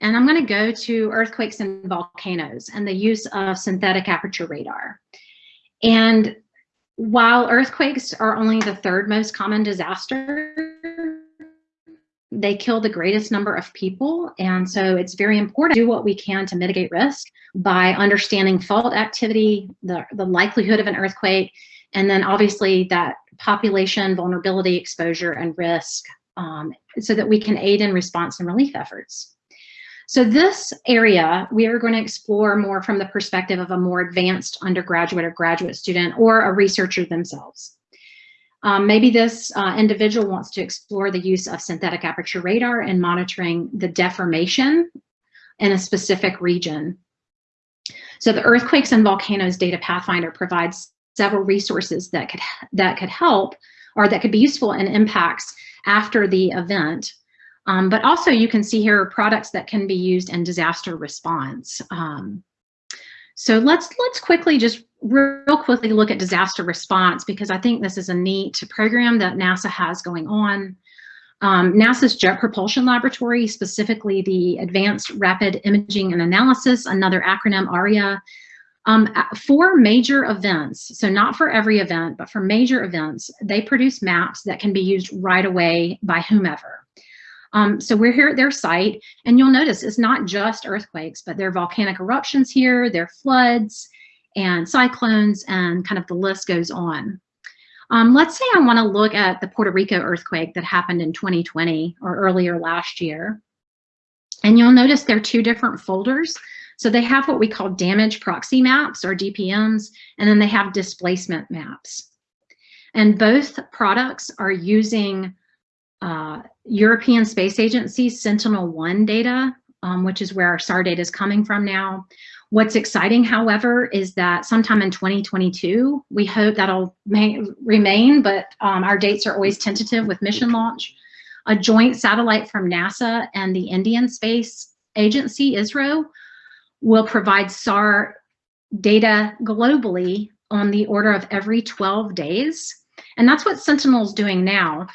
Speaker 2: And I'm gonna go to earthquakes and volcanoes and the use of synthetic aperture radar. And while earthquakes are only the third most common disaster, they kill the greatest number of people. And so it's very important to do what we can to mitigate risk by understanding fault activity, the, the likelihood of an earthquake, and then obviously that population vulnerability, exposure, and risk um, so that we can aid in response and relief efforts. So this area, we are going to explore more from the perspective of a more advanced undergraduate or graduate student or a researcher themselves. Um, maybe this uh, individual wants to explore the use of synthetic aperture radar in monitoring the deformation in a specific region. So the Earthquakes and Volcanoes Data Pathfinder provides several resources that could, that could help or that could be useful in impacts after the event. Um, but also you can see here products that can be used in disaster response. Um, so let's let's quickly just real quickly look at disaster response because I think this is a neat program that NASA has going on. Um, NASA's Jet Propulsion Laboratory, specifically the Advanced Rapid Imaging and Analysis, another acronym ARIA, um, for major events, so not for every event, but for major events, they produce maps that can be used right away by whomever. Um, so we're here at their site, and you'll notice it's not just earthquakes, but there are volcanic eruptions here, there are floods and cyclones, and kind of the list goes on. Um, let's say I want to look at the Puerto Rico earthquake that happened in 2020 or earlier last year. And you'll notice there are two different folders. So they have what we call damage proxy maps or DPMs, and then they have displacement maps. And both products are using uh, European Space Agency Sentinel-1 data, um, which is where our SAR data is coming from now. What's exciting, however, is that sometime in 2022, we hope that'll remain, but um, our dates are always tentative with mission launch. A joint satellite from NASA and the Indian Space Agency, ISRO, will provide SAR data globally on the order of every 12 days. And that's what Sentinel is doing now.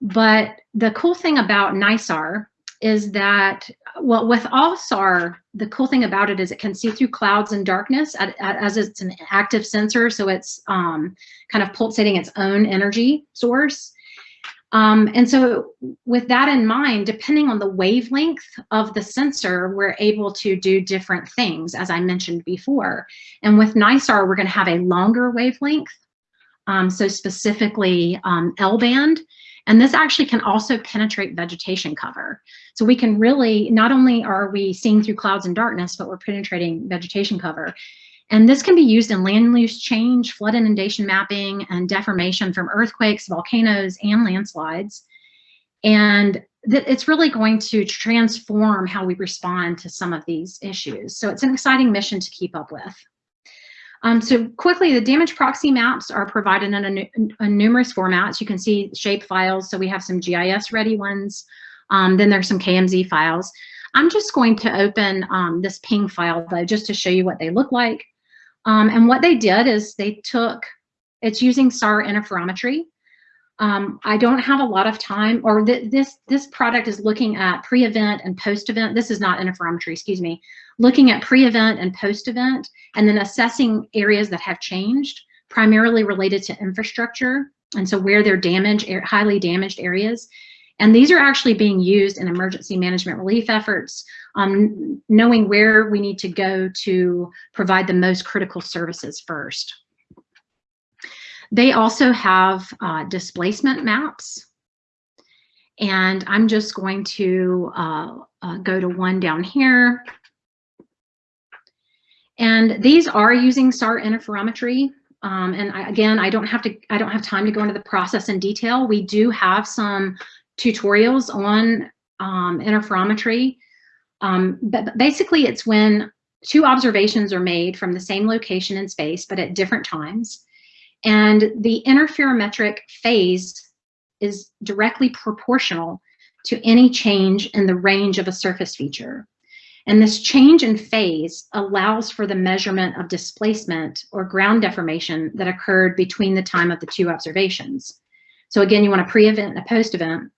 Speaker 2: But the cool thing about NISAR is that, well, with all SAR, the cool thing about it is it can see through clouds and darkness at, at, as it's an active sensor. So it's um, kind of pulsating its own energy source. Um, and so with that in mind, depending on the wavelength of the sensor, we're able to do different things, as I mentioned before. And with NISAR, we're gonna have a longer wavelength. Um, so specifically um, L-band, And this actually can also penetrate vegetation cover. So we can really, not only are we seeing through clouds and darkness, but we're penetrating vegetation cover. And this can be used in land use change, flood inundation mapping, and deformation from earthquakes, volcanoes, and landslides. And it's really going to transform how we respond to some of these issues. So it's an exciting mission to keep up with. Um, so quickly, the damage proxy maps are provided in a, numerous formats. You can see shape files. So we have some GIS ready ones. Um, then there's some KMZ files. I'm just going to open um, this ping file though, just to show you what they look like. Um, and what they did is they took, it's using SAR interferometry. Um, I don't have a lot of time, or th this this product is looking at pre-event and post-event. This is not interferometry, excuse me. Looking at pre-event and post-event, and then assessing areas that have changed, primarily related to infrastructure, and so where they're damaged, highly damaged areas. And these are actually being used in emergency management relief efforts, um, knowing where we need to go to provide the most critical services first. They also have uh, displacement maps. And I'm just going to uh, uh, go to one down here. And these are using SAR interferometry. Um, and I, again, I don't have to, I don't have time to go into the process in detail. We do have some tutorials on um, interferometry. Um, but basically it's when two observations are made from the same location in space, but at different times. And the interferometric phase is directly proportional to any change in the range of a surface feature. And this change in phase allows for the measurement of displacement or ground deformation that occurred between the time of the two observations. So again, you want a pre-event and a post-event.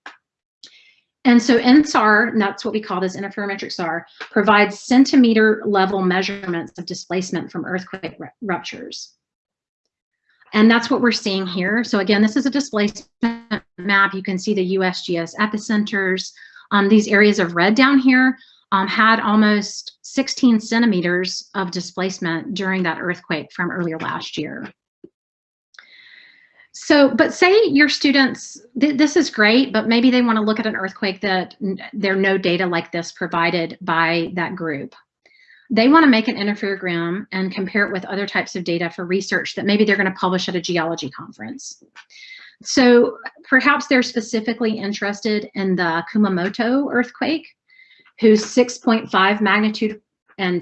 Speaker 2: And so InSAR, and that's what we call this interferometric SAR, provides centimeter level measurements of displacement from earthquake ruptures. And that's what we're seeing here. So again, this is a displacement map. You can see the USGS epicenters. Um, these areas of red down here um, had almost 16 centimeters of displacement during that earthquake from earlier last year. So, but say your students, th this is great, but maybe they want to look at an earthquake that there are no data like this provided by that group they want to make an interferogram and compare it with other types of data for research that maybe they're going to publish at a geology conference. So perhaps they're specifically interested in the Kumamoto earthquake, whose 6.5 magnitude and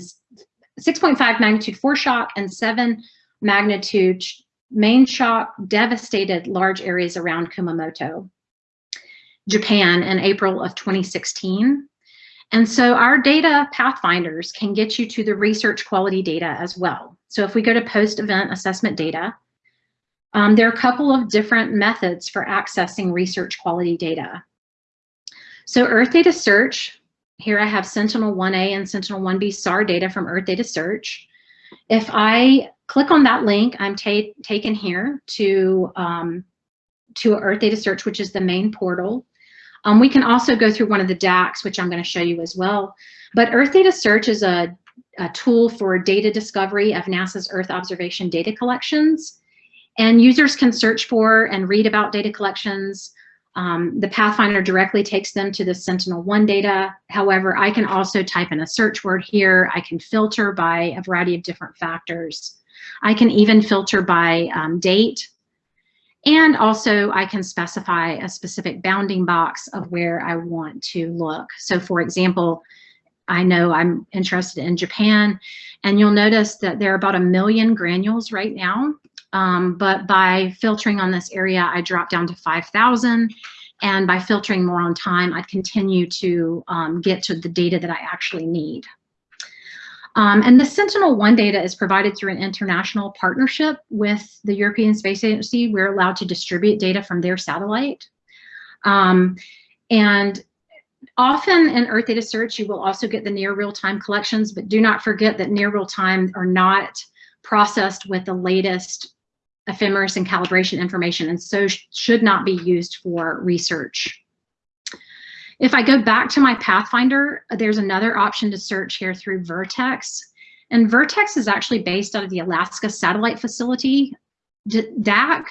Speaker 2: 6.5 magnitude foreshock and 7 magnitude main shock devastated large areas around Kumamoto, Japan in April of 2016. And so our data pathfinders can get you to the research quality data as well. So if we go to post-event assessment data, um, there are a couple of different methods for accessing research quality data. So Earth Data Search, here I have Sentinel-1A and Sentinel-1B SAR data from Earth Data Search. If I click on that link, I'm taken here to, um, to Earth Data Search, which is the main portal. Um, we can also go through one of the DAACs, which I'm going to show you as well. But Earth Data Search is a, a tool for data discovery of NASA's Earth observation data collections. And users can search for and read about data collections. Um, the Pathfinder directly takes them to the Sentinel-1 data. However, I can also type in a search word here. I can filter by a variety of different factors. I can even filter by um, date and also I can specify a specific bounding box of where I want to look. So for example, I know I'm interested in Japan and you'll notice that there are about a million granules right now. Um, but by filtering on this area, I drop down to 5,000 and by filtering more on time, I continue to um, get to the data that I actually need. Um, and the Sentinel-1 data is provided through an international partnership with the European Space Agency. We're allowed to distribute data from their satellite. Um, and often in Earth Data Search, you will also get the near real-time collections, but do not forget that near real-time are not processed with the latest ephemeris and calibration information, and so sh should not be used for research if I go back to my Pathfinder, there's another option to search here through Vertex. And Vertex is actually based out of the Alaska Satellite Facility, DAAC.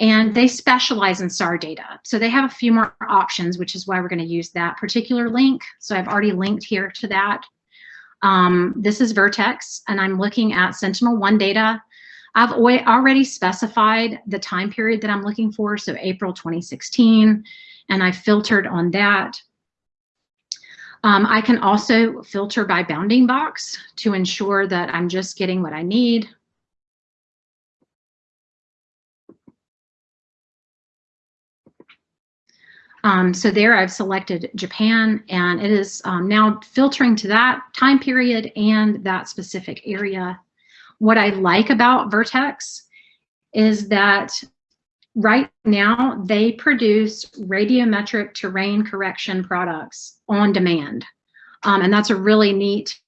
Speaker 2: and they specialize in SAR data. So they have a few more options, which is why we're going to use that particular link. So I've already linked here to that. Um, this is Vertex, and I'm looking at Sentinel-1 data. I've already specified the time period that I'm looking for, so April 2016, and I filtered on that. Um, I can also filter by bounding box to ensure that I'm just getting what I need. Um, so there I've selected Japan and it is um, now filtering to that time period and that specific area. What I like about Vertex is that right now they produce radiometric terrain correction products on demand. Um, and that's a really neat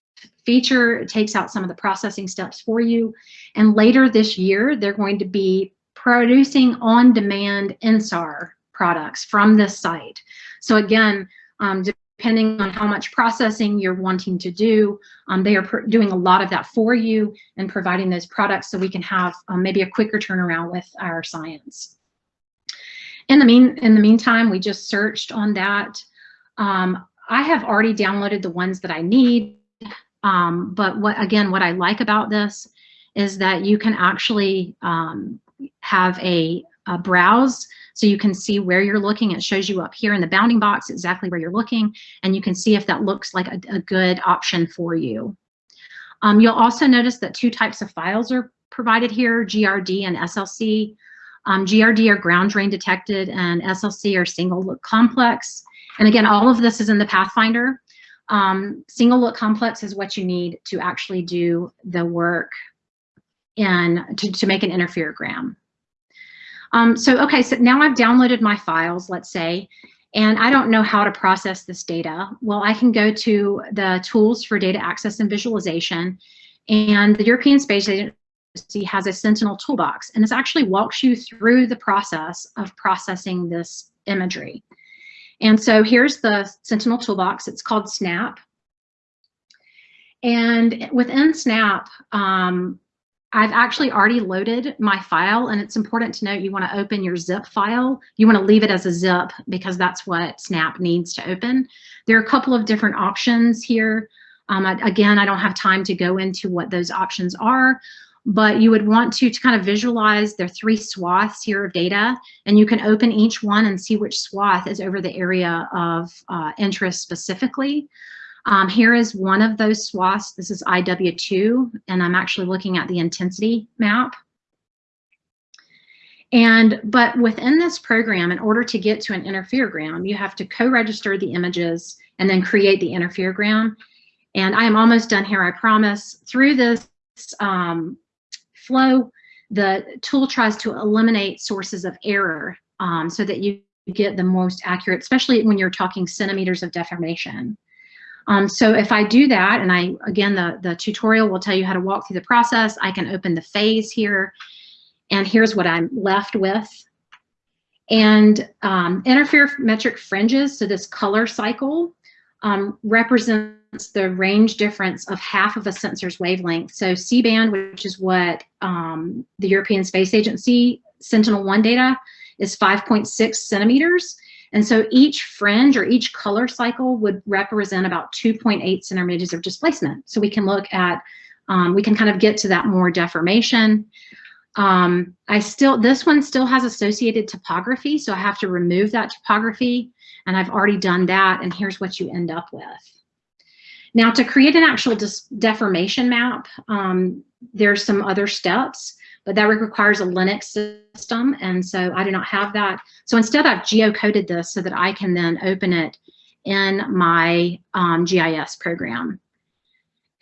Speaker 2: feature. It takes out some of the processing steps for you. And later this year, they're going to be producing on-demand INSAR products from this site. So again, um, depending on how much processing you're wanting to do, um, they are doing a lot of that for you and providing those products so we can have um, maybe a quicker turnaround with our science. In the mean, in the meantime, we just searched on that. Um, I have already downloaded the ones that I need, um, but what again, what I like about this is that you can actually um, have a, a browse so you can see where you're looking. It shows you up here in the bounding box exactly where you're looking, and you can see if that looks like a, a good option for you. Um, you'll also notice that two types of files are provided here, GRD and SLC. Um, GRD are ground range detected and SLC are single look complex. And again, all of this is in the Pathfinder. Um, single look complex is what you need to actually do the work and to, to make an interferogram. Um, so, okay, so now I've downloaded my files, let's say, and I don't know how to process this data. Well, I can go to the tools for data access and visualization, and the European Space Agency has a Sentinel toolbox, and this actually walks you through the process of processing this imagery. And so here's the Sentinel toolbox. It's called SNAP. And within SNAP, um, I've actually already loaded my file and it's important to note you want to open your zip file. You want to leave it as a zip because that's what Snap needs to open. There are a couple of different options here. Um, I, again, I don't have time to go into what those options are, but you would want to, to kind of visualize there are three swaths here of data and you can open each one and see which swath is over the area of uh, interest specifically. Um, here is one of those swaths. This is IW2, and I'm actually looking at the intensity map. And, but within this program, in order to get to an interferogram, you have to co-register the images and then create the interferogram. And I am almost done here, I promise. Through this um, flow, the tool tries to eliminate sources of error um, so that you get the most accurate, especially when you're talking centimeters of deformation. Um, so if I do that, and I, again, the, the tutorial will tell you how to walk through the process, I can open the phase here, and here's what I'm left with. And um, interferometric fringes, so this color cycle, um, represents the range difference of half of a sensor's wavelength. So C-band, which is what um, the European Space Agency Sentinel-1 data, is 5.6 centimeters. And so each fringe or each color cycle would represent about 2.8 centimeters of displacement. So we can look at, um, we can kind of get to that more deformation. Um, I still, this one still has associated topography, so I have to remove that topography, and I've already done that, and here's what you end up with. Now to create an actual deformation map, um, there's some other steps but that requires a Linux system. And so I do not have that. So instead I've geocoded this so that I can then open it in my um, GIS program.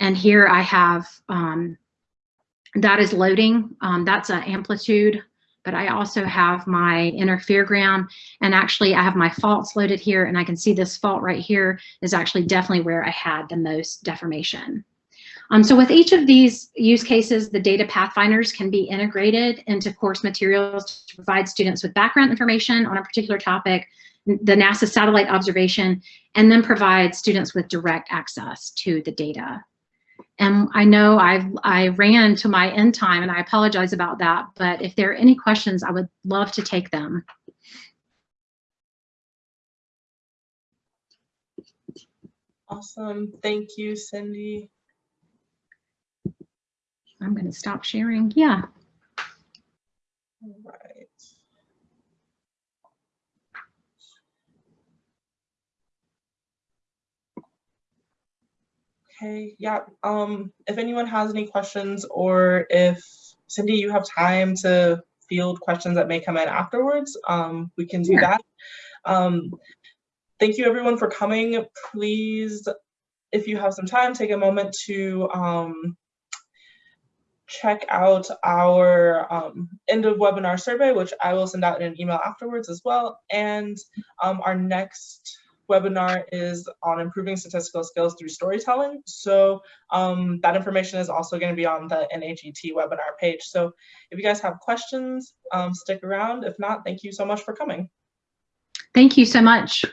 Speaker 2: And here I have, um, that is loading. Um, that's an amplitude, but I also have my interferogram and actually I have my faults loaded here and I can see this fault right here is actually definitely where I had the most deformation. Um, so with each of these use cases, the data pathfinders can be integrated into course materials to provide students with background information on a particular topic, the NASA satellite observation, and then provide students with direct access to the data. And I know I've, I ran to my end time and I apologize about that, but if there are any questions, I would love to take them.
Speaker 1: Awesome. Thank you, Cindy.
Speaker 2: I'm going to stop sharing. Yeah.
Speaker 1: All right. Okay, yeah, um, if anyone has any questions or if Cindy, you have time to field questions that may come in afterwards, um, we can do
Speaker 2: Sure.
Speaker 1: that. Um, thank you everyone for coming. Please, if you have some time, take a moment to, um, check out our um, end of webinar survey, which I will send out in an email afterwards as well. And um, our next webinar is on improving statistical skills through storytelling. So um, that information is also going to be on the NAGT webinar page. So if you guys have questions, um, stick around. If not, thank you so much for coming.
Speaker 2: Thank you so much.